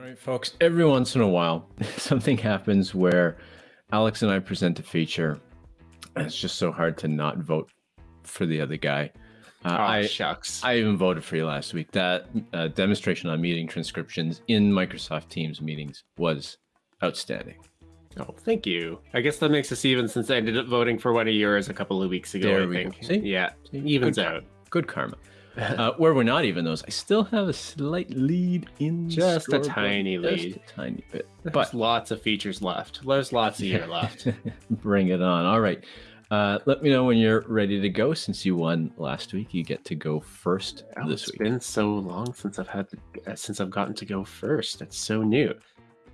All right, folks, every once in a while, something happens where Alex and I present a feature, and it's just so hard to not vote for the other guy. Uh, oh, I, shucks. I even voted for you last week. That uh, demonstration on meeting transcriptions in Microsoft Teams meetings was outstanding. Oh, thank you. I guess that makes us even since I ended up voting for one of yours a couple of weeks ago. There I we think. Go. See? Yeah, evens Good out. Good karma. Uh, where we're not even those, I still have a slight lead in just a tiny lead, just a tiny bit. There's but lots of features left. There's lots of year left. Bring it on. All right. Uh, let me know when you're ready to go. Since you won last week, you get to go first oh, this it's week. It's been so long since I've had to, uh, since I've gotten to go first. It's so new.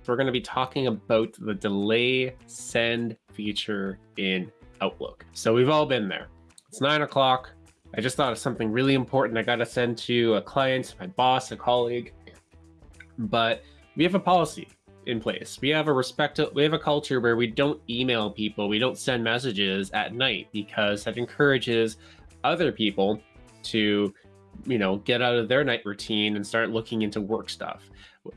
We're going to be talking about the delay send feature in Outlook. So we've all been there. It's nine o'clock. I just thought of something really important I got to send to uh, a client, my boss, a colleague. But we have a policy in place. We have a respect we have a culture where we don't email people, we don't send messages at night because that encourages other people to you know get out of their night routine and start looking into work stuff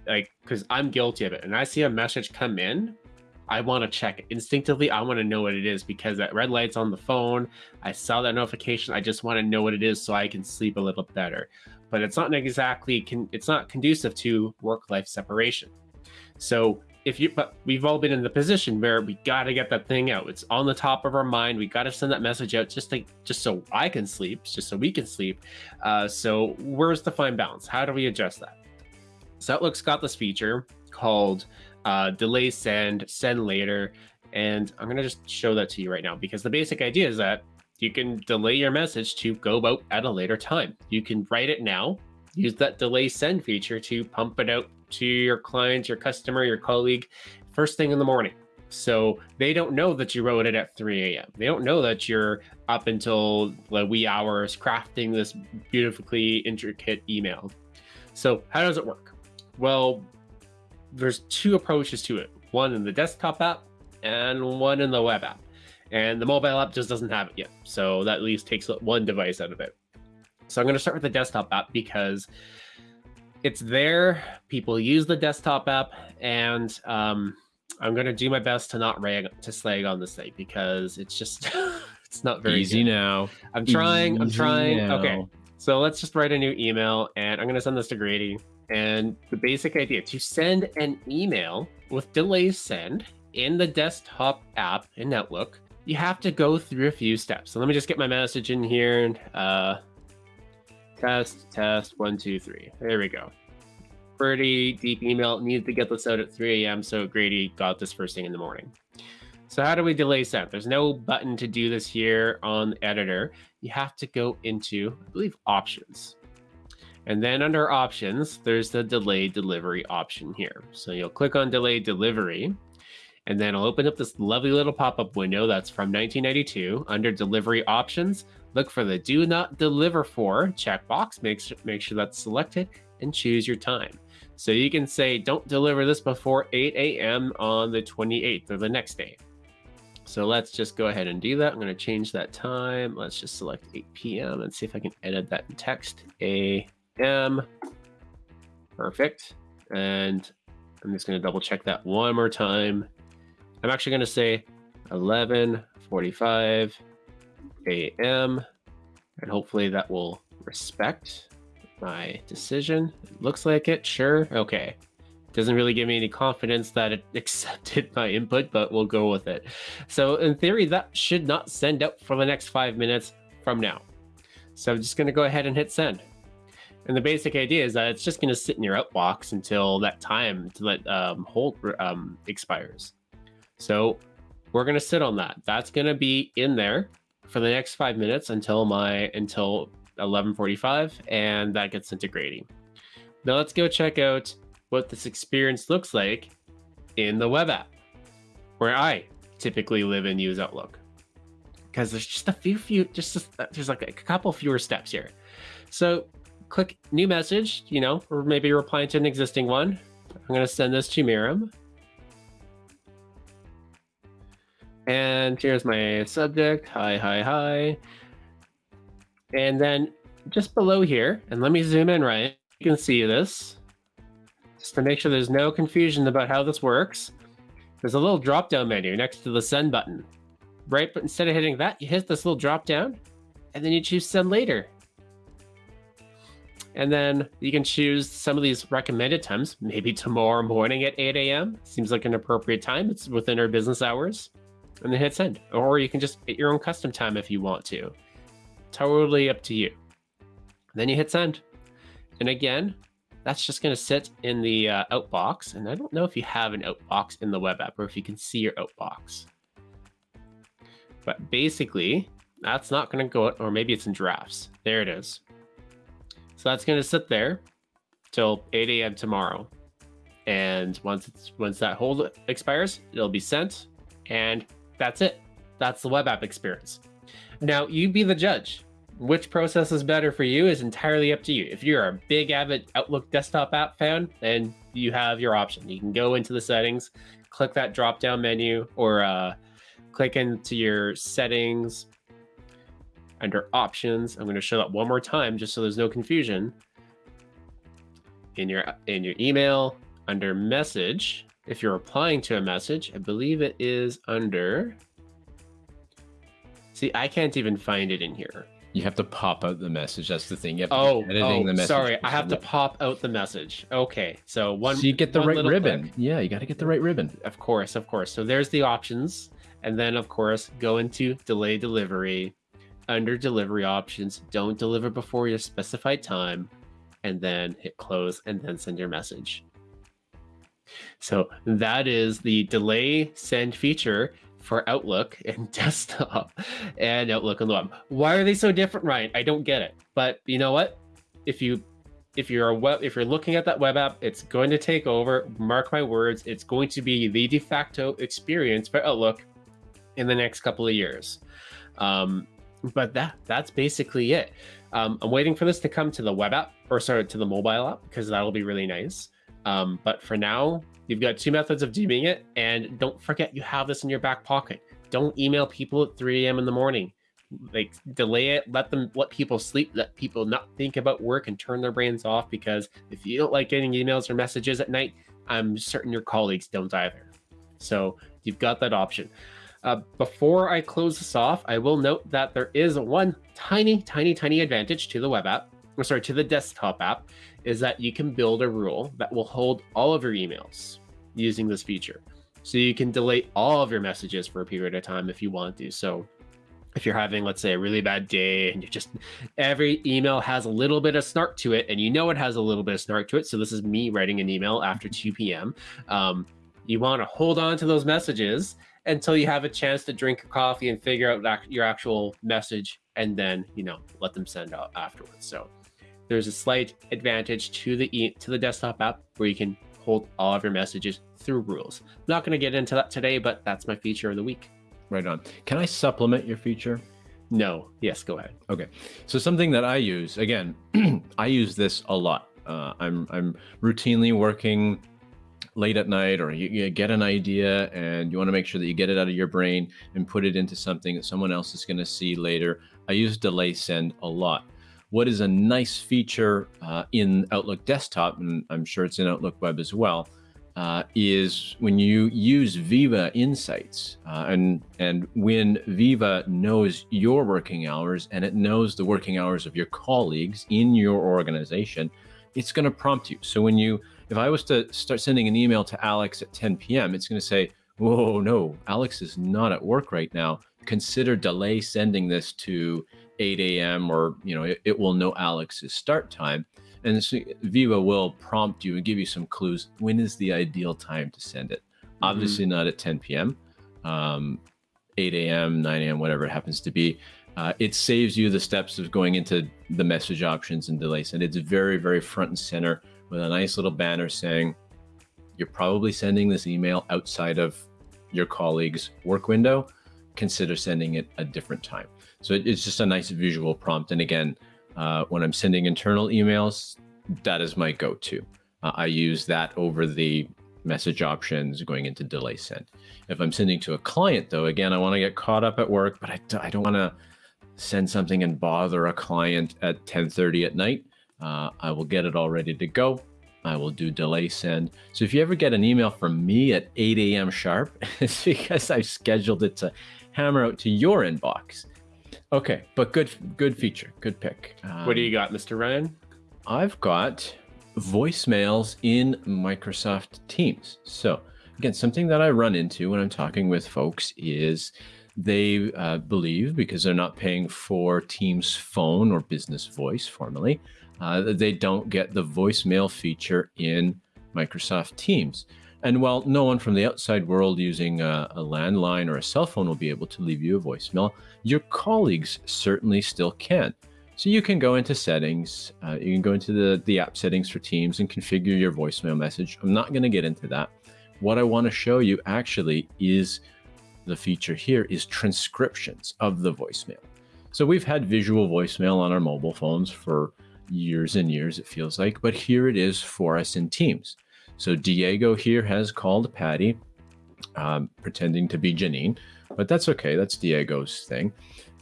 like because i'm guilty of it and i see a message come in I want to check. Instinctively, I want to know what it is because that red light's on the phone. I saw that notification. I just want to know what it is so I can sleep a little better. But it's not exactly can it's not conducive to work-life separation. So if you but we've all been in the position where we got to get that thing out. It's on the top of our mind. We got to send that message out just to just so I can sleep, just so we can sleep. Uh, so where's the fine balance? How do we adjust that? So Outlook's got this feature called uh, delay send, send later. And I'm going to just show that to you right now because the basic idea is that you can delay your message to go out at a later time. You can write it now, use that delay send feature to pump it out to your client, your customer, your colleague first thing in the morning. So they don't know that you wrote it at 3 a.m. They don't know that you're up until the wee hours crafting this beautifully intricate email. So how does it work? Well, there's two approaches to it. One in the desktop app and one in the web app. And the mobile app just doesn't have it yet. So that at least takes one device out of it. So i'm going to start with the desktop app because it's there. People use the desktop app and um, i'm going to do my best to not rag to slag on this thing because it's just it's not very easy good. now. I'm trying easy i'm trying. now. okay. So let's just write a new email and i'm going to send this to grady and the basic idea to send an email with delay send in the desktop app in Outlook, you have to go through a few steps. So let me just get my message in here. Uh, test, test, one, two, three. There we go. Pretty deep email. Needed to get this out at 3 a.m. So Grady got this first thing in the morning. So how do we delay send? There's no button to do this here on the editor. You have to go into, I believe, options. And then under options, there's the delay delivery option here. So you'll click on delay delivery, and then I'll open up this lovely little pop-up window that's from 1992 under delivery options. Look for the do not deliver for checkbox, make sure, make sure that's selected and choose your time. So you can say, don't deliver this before 8 a.m. on the 28th or the next day. So let's just go ahead and do that. I'm going to change that time. Let's just select 8 p.m. and see if I can edit that in text. A M. Perfect. And I'm just going to double check that one more time. I'm actually going to say 11:45 a.m. and hopefully that will respect my decision. It looks like it. Sure. Okay. Doesn't really give me any confidence that it accepted my input, but we'll go with it. So in theory, that should not send out for the next five minutes from now. So I'm just going to go ahead and hit send. And the basic idea is that it's just going to sit in your outbox until that time to let um, hold um, expires. So we're going to sit on that. That's going to be in there for the next five minutes until my until 11:45, and that gets into Grady. Now let's go check out what this experience looks like in the web app, where I typically live and use Outlook. Because there's just a few, few, just a, there's like a couple fewer steps here. So click new message, you know, or maybe replying to an existing one. I'm going to send this to Miriam. And here's my subject. Hi, hi, hi. And then just below here, and let me zoom in right, you can see this. just to make sure there's no confusion about how this works, there's a little drop down menu next to the send button. Right, but instead of hitting that, you hit this little drop down and then you choose send later. And then you can choose some of these recommended times, maybe tomorrow morning at 8 a.m. Seems like an appropriate time. It's within our business hours. And then hit send. Or you can just hit your own custom time if you want to. Totally up to you. Then you hit send. And again, that's just going to sit in the uh, outbox. And I don't know if you have an outbox in the web app or if you can see your outbox. But basically, that's not going to go, or maybe it's in drafts. There it is. So that's going to sit there till 8 a.m. tomorrow. And once it's once that hold expires, it'll be sent, and that's it. That's the web app experience. Now you be the judge. Which process is better for you is entirely up to you. If you're a big avid Outlook desktop app fan, then you have your option. You can go into the settings, click that drop down menu, or uh, click into your settings under options. I'm going to show that one more time just so there's no confusion. In your in your email under message, if you're replying to a message, I believe it is under See, I can't even find it in here. You have to pop out the message. That's the thing. You have to oh, editing oh, the message. Sorry, I have to pop out the message. Okay, so one. So you get the right ribbon. Click. Yeah, you got to get the right ribbon. Of course, of course. So there's the options, and then of course go into delay delivery. Under delivery options, don't deliver before your specified time, and then hit close, and then send your message. So that is the delay send feature for Outlook and desktop and Outlook on the web. Why are they so different, Ryan? I don't get it. But you know what? If you if you're a web if you're looking at that web app, it's going to take over. Mark my words, it's going to be the de facto experience for Outlook in the next couple of years. Um, but that that's basically it. Um, I'm waiting for this to come to the web app or sorry to the mobile app because that'll be really nice. Um, but for now, you've got two methods of doing it. And don't forget, you have this in your back pocket. Don't email people at 3 a.m. in the morning. Like delay it, let them let people sleep, let people not think about work and turn their brains off. Because if you don't like getting emails or messages at night, I'm certain your colleagues don't either. So you've got that option. Uh, before I close this off, I will note that there is one tiny, tiny, tiny advantage to the web app, or sorry, to the desktop app, is that you can build a rule that will hold all of your emails using this feature. So you can delete all of your messages for a period of time if you want to. So if you're having, let's say, a really bad day and you just every email has a little bit of snark to it, and you know it has a little bit of snark to it. So this is me writing an email after 2 p.m. Um, you want to hold on to those messages until you have a chance to drink your coffee and figure out your actual message, and then you know let them send out afterwards. So there's a slight advantage to the e to the desktop app where you can hold all of your messages through rules. I'm not going to get into that today, but that's my feature of the week. Right on. Can I supplement your feature? No. Yes, go ahead. Okay. So something that I use again, I use this a lot. Uh, I'm I'm routinely working late at night, or you, you get an idea and you want to make sure that you get it out of your brain and put it into something that someone else is going to see later. I use delay send a lot. What is a nice feature uh, in Outlook Desktop, and I'm sure it's in Outlook Web as well, uh, is when you use Viva Insights, uh, and and when Viva knows your working hours and it knows the working hours of your colleagues in your organization, it's going to prompt you. So when you, if I was to start sending an email to Alex at 10 p.m., it's going to say, "Whoa, no, Alex is not at work right now. Consider delay sending this to 8 a.m. or you know it, it, will know Alex's start time, and so Viva will prompt you and give you some clues. When is the ideal time to send it? Mm-hmm. Obviously not at 10 p.m., um, 8 a.m., 9 a.m., whatever it happens to be. Uh, it saves you the steps of going into the message options and delays, and it's very very front and center with a nice little banner saying you're probably sending this email outside of your colleague's work window. Consider sending it a different time. So it's just a nice visual prompt. And again, uh, when I'm sending internal emails, that is my go-to. Uh, I use that over the message options going into delay send. If I'm sending to a client though, again, I want to get caught up at work, but I, I don't want to send something and bother a client at 1030 at night. Uh, I will get it all ready to go. I will do delay send. So if you ever get an email from me at 8 a.m. sharp, it's because I've scheduled it to hammer out to your inbox. Okay, but good good feature, good pick. Um, what do you um, got, Mr. Ryan? I've got voicemails in Microsoft Teams. So again, something that I run into when I'm talking with folks is they uh, believe because they're not paying for Teams phone or business voice formally, uh, they don't get the voicemail feature in Microsoft Teams. And while no one from the outside world using a, a, landline or a cell phone will be able to leave you a voicemail, your colleagues certainly still can. So you can go into settings, uh, you can go into the, the app settings for Teams and configure your voicemail message. I'm not going to get into that. What I want to show you actually is the feature here is transcriptions of the voicemail. So we've had visual voicemail on our mobile phones for years and years, it feels like, but here it is for us in Teams. So Diego here has called Patty, um, pretending to be Janine, but that's okay. That's Diego's thing.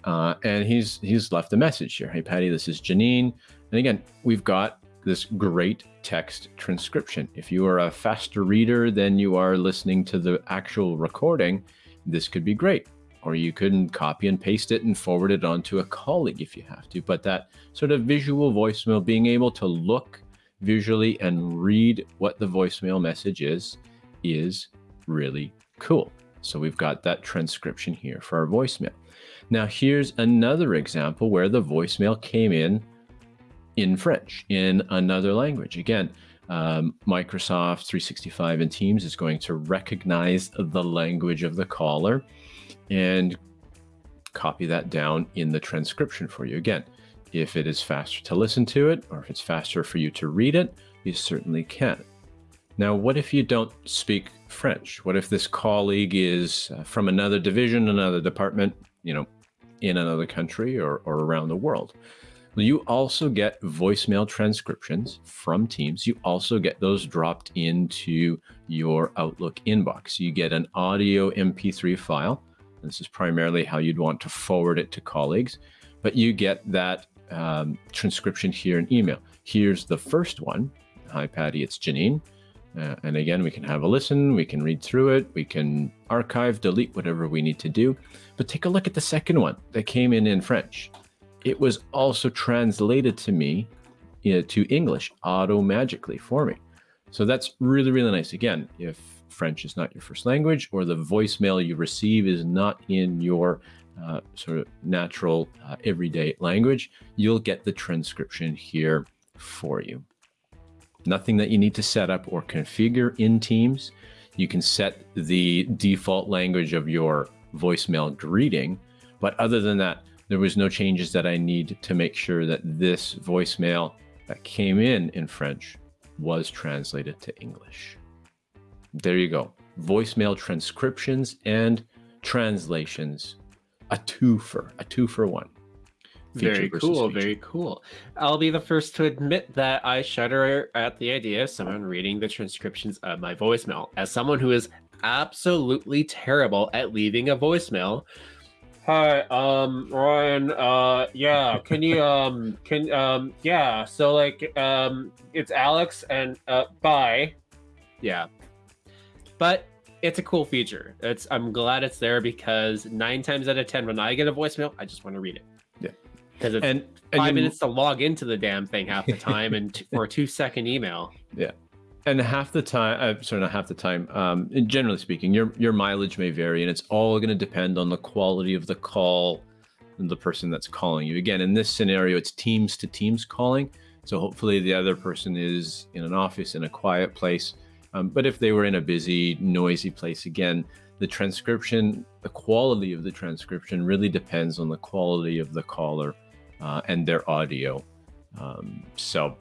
Uh, and he's he's left a message here. Hey, Patty, this is Janine. And again, we've got this great text transcription. If you are a faster reader than you are listening to the actual recording, this could be great. Or you can copy and paste it and forward it on to a colleague if you have to. But that sort of visual voicemail, being able to look visually and read what the voicemail message is, is really cool. So we've got that transcription here for our voicemail. Now here's another example where the voicemail came in in French, in another language. Again, um, Microsoft 365 and Teams is going to recognize the language of the caller and copy that down in the transcription for you. Again, if it is faster to listen to it or if it's faster for you to read it, you certainly can. Now, what if you don't speak French? What if this colleague is uh, from another division, another department, you know, in another country or, or around the world? You also get voicemail transcriptions from Teams. You also get those dropped into your Outlook inbox. You get an audio MP3 file. This is primarily how you'd want to forward it to colleagues, but you get that um, transcription here in email. Here's the first one. Hi, Patty, it's Janine. Uh, and again, we can have a listen, we can read through it, we can archive, delete, whatever we need to do. But take a look at the second one that came in in French. It was also translated to me uh, to English auto magically for me. So that's really, really nice. Again, if French is not your first language or the voicemail you receive is not in your uh, sort of natural uh, everyday language, you'll get the transcription here for you. Nothing that you need to set up or configure in Teams. You can set the default language of your voicemail greeting, but other than that, there was no changes that I need to make sure that this voicemail that came in in French was translated to English. There you go. Voicemail transcriptions and translations a two for a two for one. Very cool, feature. very cool. I'll be the first to admit that I shudder at the idea of someone reading the transcriptions of my voicemail. As someone who is absolutely terrible at leaving a voicemail. Hi, um, Ryan, uh, yeah, can you, um, can, um, yeah, so like, um, it's Alex and, uh, bye. Yeah. But it's a cool feature. It's I'm glad it's there because nine times out of ten, when I get a voicemail, I just want to read it. Yeah, because it's and, and five you, minutes to log into the damn thing half the time, and t- for a two second email. Yeah, and half the time, uh, sorry, not half the time. Um, generally speaking, your your mileage may vary, and it's all going to depend on the quality of the call and the person that's calling you. Again, in this scenario, it's teams to teams calling. So hopefully, the other person is in an office in a quiet place um, but if they were in a busy, noisy place, again, the transcription, the quality of the transcription really depends on the quality of the caller uh, and their audio. Um, so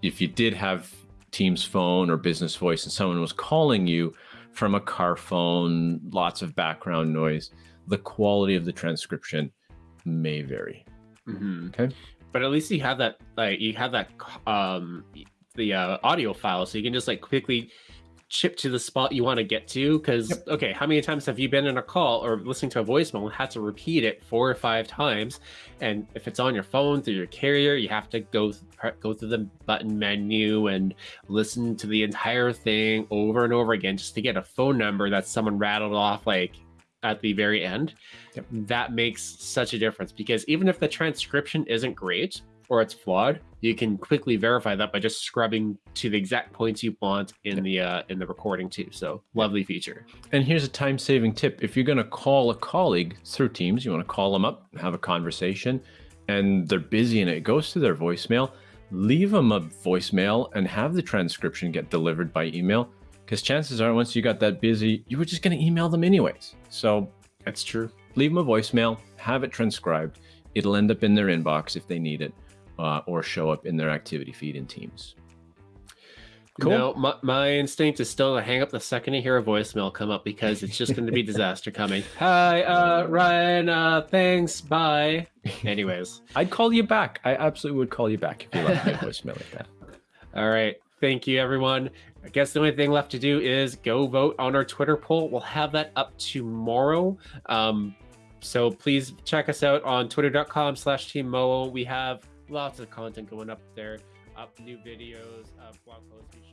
if you did have Teams phone or business voice and someone was calling you from a car phone, lots of background noise, the quality of the transcription may vary. Mm-hmm. Okay. But at least you have that, like, you have that, um, the uh, audio file, so you can just like quickly chip to the spot you want to get to because Yep. okay how many times have you been in a call or listening to a voicemail and had to repeat it four or five times and if it's on your phone through your carrier you have to go go through the button menu and listen to the entire thing over and over again just to get a phone number that someone rattled off like at the very end Yep. that makes such a difference because even if the transcription isn't great or it's flawed you can quickly verify that by just scrubbing to the exact points you want in the uh, in the recording too so lovely feature And here's a time saving tip. If you're going to call a colleague through Teams, you want to call them up, have a conversation, and they're busy and it goes to their voicemail, leave them a voicemail and have the transcription get delivered by email. Because chances are, once you got that busy, you were just going to email them anyways. So that's true leave them a voicemail, have it transcribed. It'll end up in their inbox if they need it, uh, or show up in their activity feed in Teams. Cool. No, my, my instinct is still to hang up the second you hear a voicemail come up because it's just going to be disaster coming. Hi, uh, Ryan. Uh, thanks. Bye. Anyways, I'd call you back. I absolutely would call you back if you left me a voicemail like that. all right. Thank you, everyone. I guess the only thing left to do is go vote on our Twitter poll. We'll have that up tomorrow. Um, so please check us out on twitter.com slash team Moa. We have lots of content going up there, up new videos, uh, blog posts.